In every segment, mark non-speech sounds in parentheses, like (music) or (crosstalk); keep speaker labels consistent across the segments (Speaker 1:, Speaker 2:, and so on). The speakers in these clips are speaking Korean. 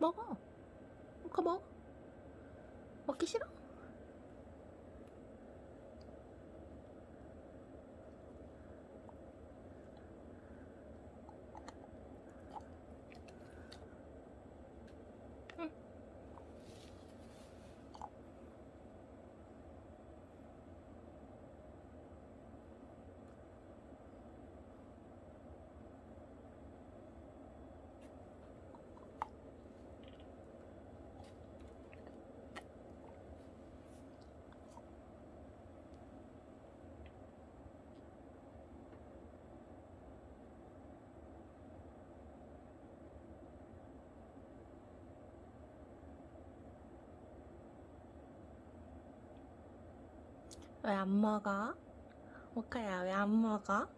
Speaker 1: 먹어. 그거 먹어. 먹기 싫어? 왜 안 먹어? 모카야 왜 안 먹어?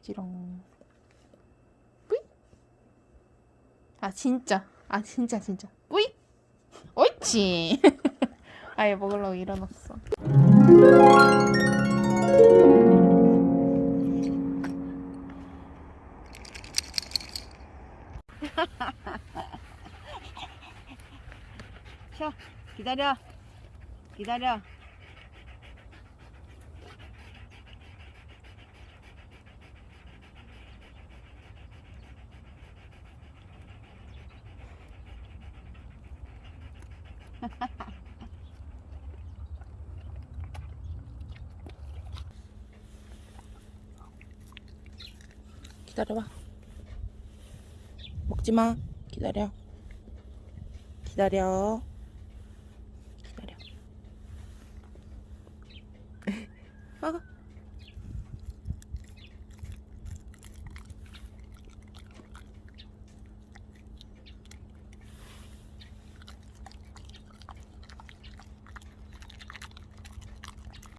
Speaker 1: 껍지롱 뿌이 아 진짜
Speaker 2: 아 진짜 진짜 뿌이 옳지 (laughs) 아예 먹으려고 일어났어. (laughs)
Speaker 3: 기다려. 기다려. (laughs)
Speaker 1: 기다려봐. 먹지 마. 기다려. 기다려.